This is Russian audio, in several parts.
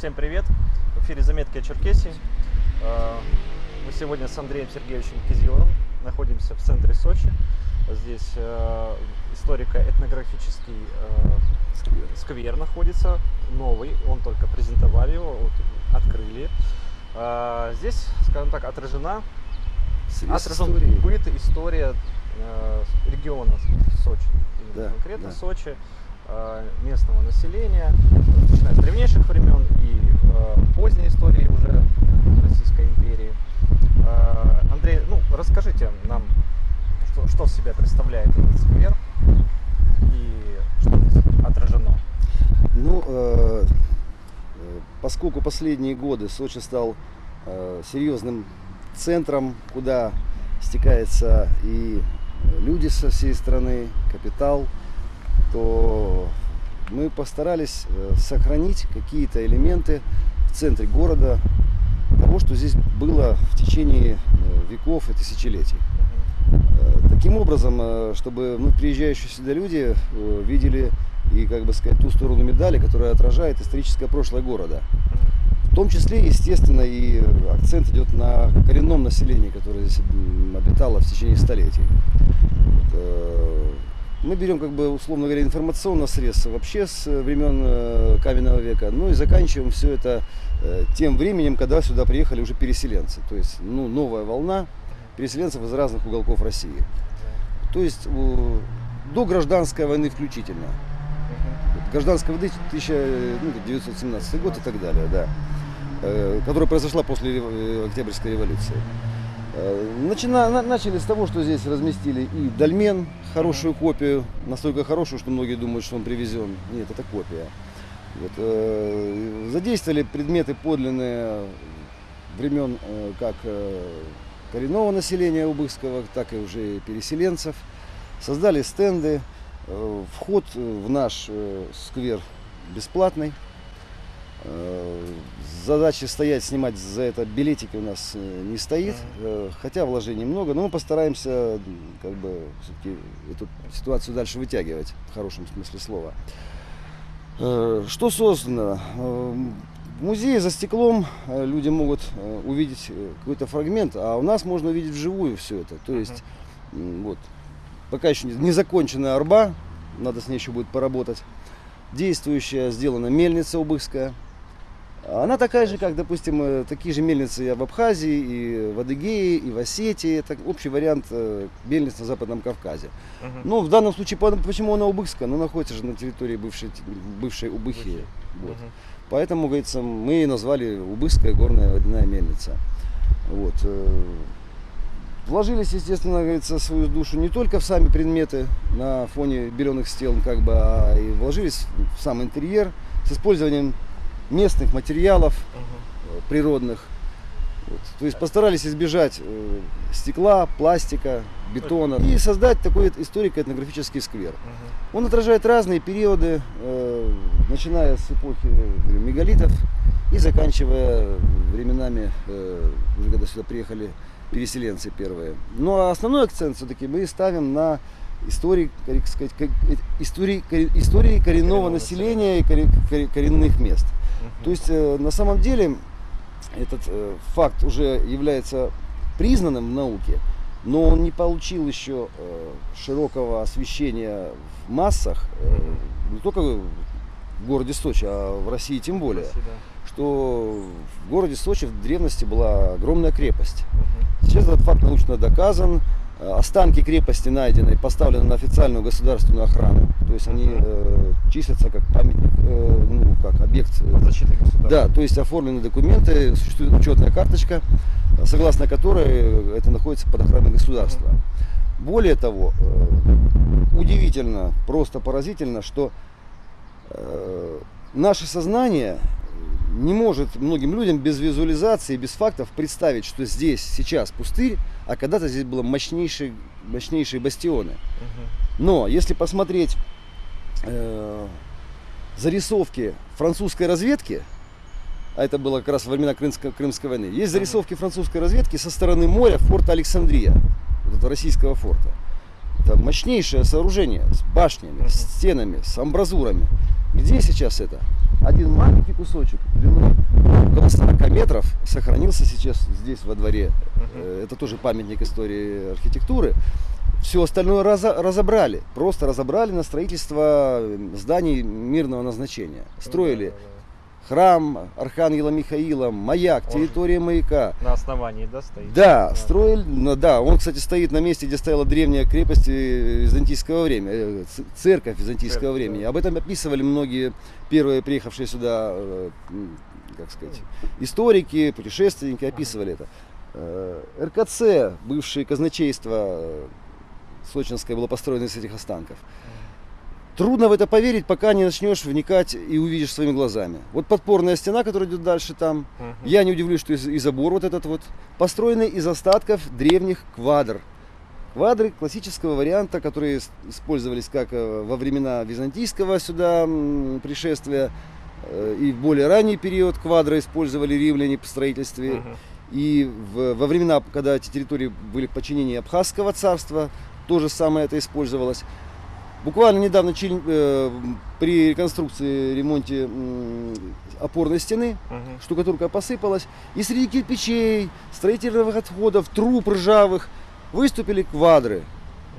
Всем привет! В эфире «Заметки о Черкесии». Э, мы сегодня с Андреем Сергеевичем Кизиловым находимся в центре Сочи. Здесь э, историко-этнографический э, сквер находится, новый, он только презентовали его, открыли. Здесь, скажем так, отражена, отражен быт, история региона Сочи, да, конкретно да. Сочи. Э, местного населения, начиная с древнейших времен и э, поздней истории уже Российской империи. Э, Андрей, ну расскажите нам, что, что в себя представляет этот сквер и что здесь отражено. Ну, поскольку последние годы Сочи стал серьезным центром, куда стекаются и люди со всей страны, капитал, то мы постарались э, сохранить какие-то элементы в центре города того, что здесь было в течение э, веков и тысячелетий. Э, таким образом, чтобы ну, приезжающие сюда люди видели и, как бы сказать, ту сторону медали, которая отражает историческое прошлое города. В том числе, естественно, и акцент идет на коренном населении, которое здесь обитало в течение столетий мы берем, как бы, условно говоря, информационное средство вообще с э, времен э, каменного века, ну и заканчиваем все это э, тем временем, когда сюда приехали уже переселенцы. То есть, ну, новая волна переселенцев из разных уголков России. То есть, до гражданской войны включительно. Гражданская войны 1917 год и так далее, да. Которая произошла после Октябрьской революции. Э, начина, начали с того, что здесь разместили и дольмен, хорошую копию, настолько хорошую, что многие думают, что он привезен. Нет, это копия. Вот, э, задействовали предметы подлинные времен э, как э, коренного населения Убыхского, так и уже переселенцев. Создали стенды. Э, вход в наш э, сквер бесплатный. Э, задачи стоять, снимать за это билетики у нас э, не стоит, э, хотя вложений много, но мы постараемся как бы эту ситуацию дальше вытягивать в хорошем смысле слова. Что создано? В музее за стеклом люди могут увидеть какой-то фрагмент, а у нас можно увидеть вживую все это. То есть, вот, пока еще не законченная арба, надо с ней еще будет поработать. Действующая сделана мельница Убыхская. Она такая же, как, допустим, э, такие же мельницы в Абхазии, и в Адыгее, и в Осетии. Это общий вариант э, мельниц на Западном Кавказе. Угу. Но в данном случае, почему она убыхская? Она находится же на территории бывшей, бывшей Убыхи. Вот. Угу. Поэтому, говорится, мы ее назвали Убыхская горная водяная мельница. Вот. Э, вложились, естественно, говорится, свою душу не только в сами предметы на фоне беленых стен, как бы, а и вложились в сам интерьер с использованием местных материалов угу. природных. Вот. То есть постарались избежать э, стекла, пластика, бетона и создать такой историко-этнографический сквер. Угу. Он отражает разные периоды, э, начиная с эпохи говорю, мегалитов и заканчивая временами, э, уже когда сюда приехали переселенцы первые. Но ну, а основной акцент все-таки мы ставим на истории, как сказать, истории, истории коренного населения и коренных мест. То есть э, на самом деле этот э, факт уже является признанным в науке, но он не получил еще э, широкого освещения в массах, не только в городе Сочи, а в России тем более. России, да. Что в городе Сочи в древности была огромная крепость. Сейчас этот факт научно доказан. Э, останки крепости найдены, поставлены на официальную государственную охрану. То есть они э, числятся как памятник, э, ну, как объект э, защиты государства. Да, то есть оформлены документы, существует учетная карточка, согласно которой это находится под охраной государства. Более того, э, удивительно, просто поразительно, что э, наше сознание не может многим людям без визуализации, без фактов представить, что здесь сейчас пустырь, а когда-то здесь было мощнейшие, мощнейшие бастионы. Но если посмотреть э, зарисовки французской разведки, а это было как раз во времена Крымской, Крымской войны, есть зарисовки французской разведки со стороны моря форта Александрия, вот этого российского форта. Это мощнейшее сооружение с башнями, с стенами, с амбразурами. Где сейчас это? Один маленький кусочек длиной около 40 метров сохранился сейчас здесь во дворе. Э, Это тоже памятник истории архитектуры. Все остальное разо- разобрали, просто разобрали на строительство э, зданий мирного назначения. Строили Да, да, храм Архангела Михаила, маяк, Он- территория маяка. да. На основании, да, стоит? Да, строили, ну да, он, кстати, стоит на месте, где стояла древняя крепость э, византийского времени, э, церковь византийского Церковь, времени. да. Об этом описывали многие первые приехавшие сюда, э, как сказать, историки, путешественники описывали это. Э, РКЦ, бывшее казначейство сочинское, было построено из этих останков. Трудно в это поверить, пока не начнешь вникать и увидишь своими глазами. Вот подпорная стена, которая идет дальше там, Мгм. я не удивлюсь, что и, забор вот этот вот построенный из остатков древних квадр. Квадры классического варианта, которые использовались как э, во времена византийского сюда пришествия э, и в более ранний период квадры использовали римляне по строительстве. Мгм. И в- во времена, когда эти территории были в подчинении Абхазского царства, то же самое это использовалось. Буквально недавно э, при реконструкции, ремонте опорной стены Мгм. штукатурка посыпалась, и среди кирпичей, строительных отходов, труб ржавых выступили квадры.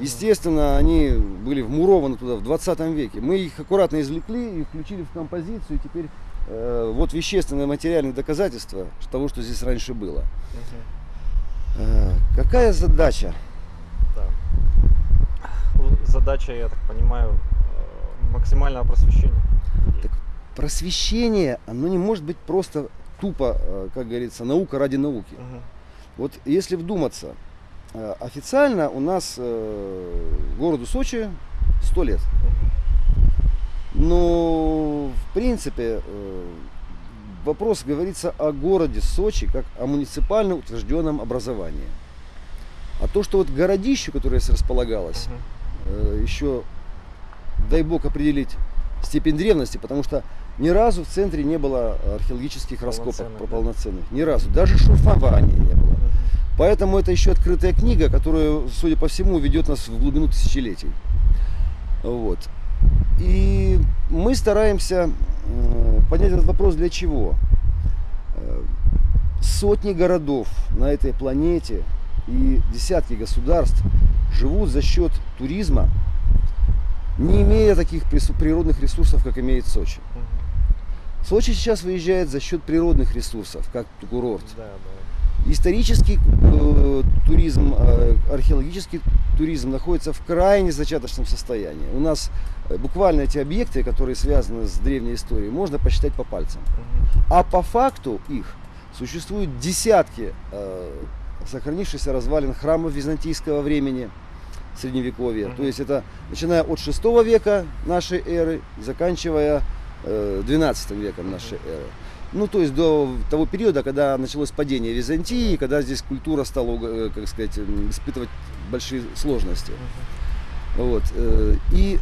Естественно, они были вмурованы туда в 20 веке. Мы их аккуратно извлекли и включили в композицию. Теперь э, вот вещественное материальное доказательство того, что здесь раньше было. Мгм. Э, какая задача? Да. Задача, я так понимаю, э, максимального просвещения. Так Просвещение, оно не может быть просто тупо, э, как говорится, наука ради науки. Мгм. Вот если вдуматься, э, официально у нас городу Сочи 100 лет. Но в принципе вопрос говорится о городе Сочи как о муниципально утвержденном образовании. А то, что вот городище, которое располагалось, э, еще, дай бог, определить степень древности, потому что ни разу в центре не было археологических раскопок Полноценных, да? полноценных. Ни разу. Даже шурфования не было. Мгм. Поэтому это еще открытая книга, которая, судя по всему, ведет нас в глубину тысячелетий. Вот. И мы стараемся э, понять этот вопрос для чего. Э, Сотни городов на этой планете и десятки государств живут за счет туризма, не имея таких природных ресурсов, как имеет Сочи. Сочи сейчас выезжает за счет природных ресурсов, как курорт. Да, да. Исторический э, туризм, э, археологический туризм находится в крайне зачаточном состоянии. У нас э, буквально эти объекты, которые связаны с древней историей, можно посчитать по пальцам. Мгм. А по факту их существуют десятки э, сохранившихся развалин храмов византийского времени, средневековья. Мгм. То есть это начиная от 6 века нашей эры, заканчивая э, 12 веком нашей эры. Ну, то есть до того периода, когда началось падение Византии, когда здесь культура стала, э, как сказать, испытывать большие сложности. Вот. э, И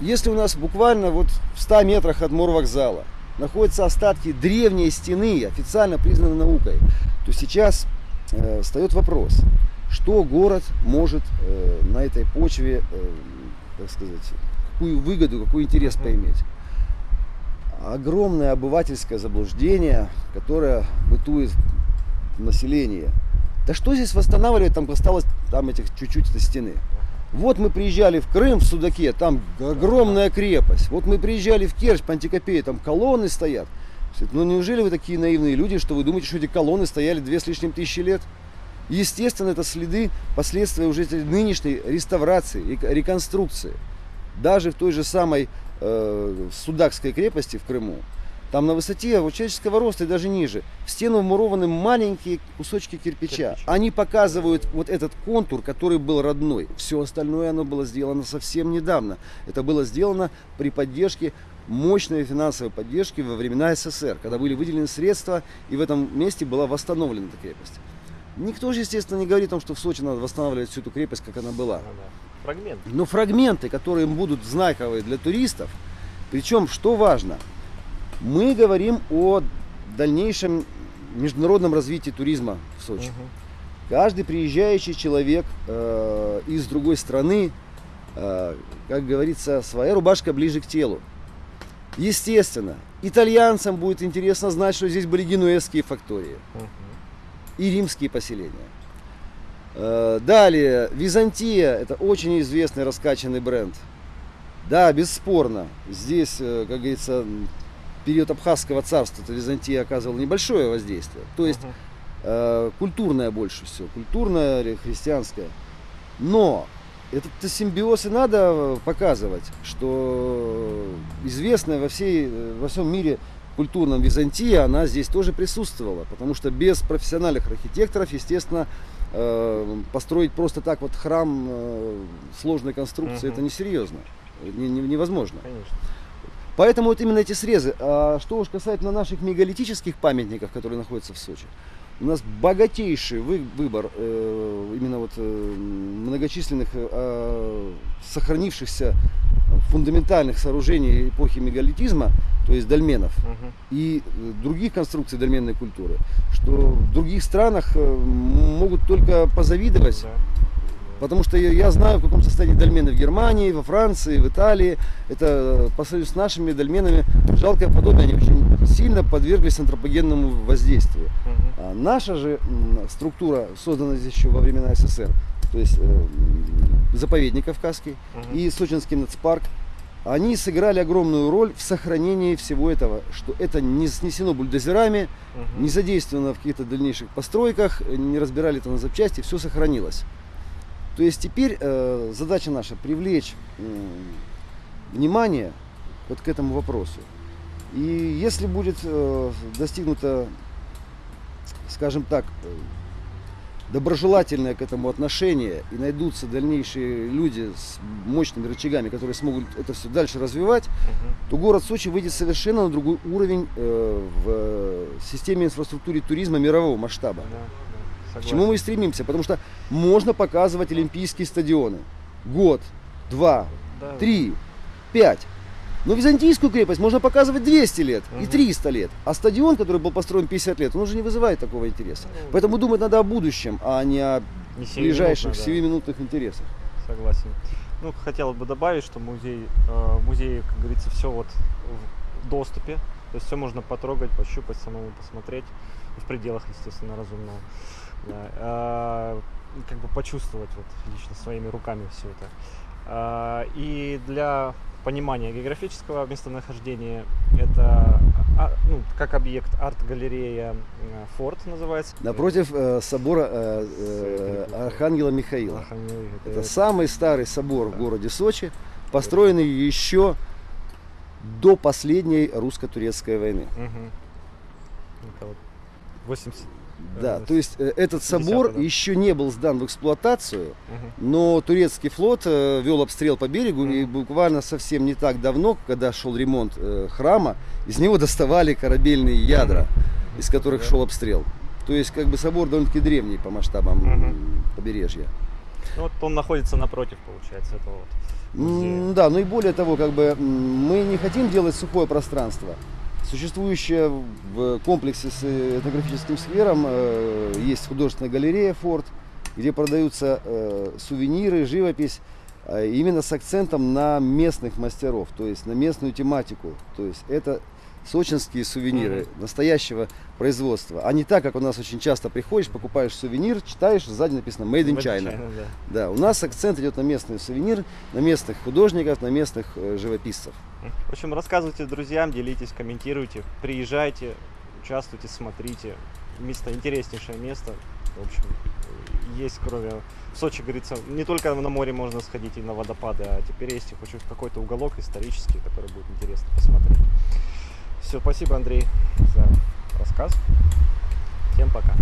если у нас буквально вот в 100 метрах от морвокзала находятся остатки древней стены, официально признанной наукой, то сейчас встает вопрос, что город может э, на этой почве, э, так сказать, какую выгоду, какой интерес поиметь. Огромное обывательское заблуждение, которое бытует в населении. Да что здесь восстанавливать, там осталось там этих чуть-чуть этой стены. Вот мы приезжали в Крым, в Судаке, там огромная крепость. Вот мы приезжали в Керчь, Пантикопея, там колонны стоят. Ну неужели вы такие наивные люди, что вы думаете, что эти колонны стояли две с лишним тысячи лет? Естественно, это следы, последствия уже нынешней реставрации, рек- реконструкции. Даже в той же самой э, Судакской крепости в Крыму, там на высоте вот человеческого роста и даже ниже, в стену вмурованы маленькие кусочки кирпича. Кирпич. Они показывают вот этот контур, который был родной. Все остальное оно было сделано совсем недавно. Это было сделано при поддержке мощной финансовой поддержки во времена СССР, когда были выделены средства, и в этом месте была восстановлена эта крепость. Никто же, естественно, не говорит о том, что в Сочи надо восстанавливать всю эту крепость, как она была. Ну да. Фрагмент. Но фрагменты, которые будут знаковые для туристов, причем, что важно, мы говорим о дальнейшем международном развитии туризма в Сочи. Мгм. Каждый приезжающий человек э, из другой страны, э, как говорится, своя рубашка ближе к телу. Естественно, итальянцам будет интересно знать, что здесь были генуэзские фактории и римские поселения. Э, Далее, Византия, это очень известный раскачанный бренд. Да, бесспорно, здесь, э, как говорится, период Абхазского царства, это Византия оказывала небольшое воздействие. То есть э, культурное больше всего, культурное христианское. Но этот симбиоз и надо показывать, что известная во, всей, э, во всем мире культурном Византия, она здесь тоже присутствовала, потому что без профессиональных архитекторов, естественно, э, построить просто так вот храм э, сложной конструкции, Мгм. это несерьезно, не- не- невозможно. Конечно. Поэтому вот именно эти срезы. А что уж касательно наших мегалитических памятников, которые находятся в Сочи, у нас богатейший вы- выбор э, именно вот э, многочисленных э, сохранившихся фундаментальных сооружений эпохи мегалитизма, то есть дольменов Мгм. и других конструкций дольменной культуры, что в других странах могут только позавидовать. Да. Потому что я, знаю, в каком состоянии дольмены в Германии, во Франции, в Италии. Это э, по сравнению с нашими дольменами жалкое подобие. Они очень сильно подверглись антропогенному воздействию. А наша же структура создана здесь еще во времена СССР, то есть э, заповедник Кавказский Мгм. и Сочинский нацпарк, они сыграли огромную роль в сохранении всего этого, что это не снесено бульдозерами, Мгм. не задействовано в каких-то дальнейших постройках, не разбирали это на запчасти, все сохранилось. То есть теперь э, задача наша привлечь м, внимание вот к этому вопросу. И если будет э, достигнуто, скажем так, э, доброжелательное к этому отношение и найдутся дальнейшие люди с мощными рычагами, которые смогут это все дальше развивать, Мгм. то город Сочи выйдет совершенно на другой уровень э, в э, системе инфраструктуры туризма мирового масштаба. Да, К чему мы и стремимся, потому что можно показывать олимпийские стадионы. Год, два, Да, три, пять. Но византийскую крепость можно показывать 200 лет и Мгм. 300 лет. А стадион, который был построен 50 лет, он уже не вызывает такого интереса. Ну, Поэтому думать надо о будущем, а не о не ближайших сиюминутно, да. сиюминутных интересах. Согласен. Ну, хотел бы добавить, что музей, э, в музее, как говорится, все вот в доступе. То есть все можно потрогать, пощупать, самому посмотреть. В пределах, естественно, разумного. А, как бы почувствовать вот лично своими руками все это. А, и для понимания географического местонахождения это а, ну, как объект арт-галерея э, Форт называется. Напротив э, собора э, э, Архангела Михаила. Архангел- Это самый старый собор в Да. городе Сочи, построенный еще до последней русско-турецкой войны. Мгм. Это вот 80. Да, Э, то есть э, этот собор 70-е, да. еще не был сдан в эксплуатацию, Мгм. но турецкий флот э, вел обстрел по берегу, и Мгм. буквально совсем не так давно, когда шел ремонт храма, из него доставали корабельные ядра, из которых Да. шел обстрел. То есть как бы собор довольно-таки древний по масштабам м, побережья. Ну, вот он находится напротив, получается, этого вот музея. Да, ну и более того, как бы мы не хотим делать сухое пространство. Существующее в комплексе с э, этнографическим сквером э, есть художественная галерея «Форт», где продаются э, сувениры, живопись, именно с акцентом на местных мастеров, то есть на местную тематику. То есть это сочинские сувениры настоящего производства, а не так, как у нас очень часто приходишь, покупаешь сувенир, читаешь, сзади написано «Made in Made China». да. Да, у нас акцент идет на местный сувенир, на местных художников, на местных э, живописцев. В общем, рассказывайте друзьям, делитесь, комментируйте, приезжайте, участвуйте, смотрите. Место интереснейшее место. В общем, есть кроме в Сочи, говорится, не только на море можно сходить и на водопады, а теперь есть хочу какой-то уголок исторический, который будет интересно посмотреть. Все, спасибо, Андрей, за рассказ. Всем пока.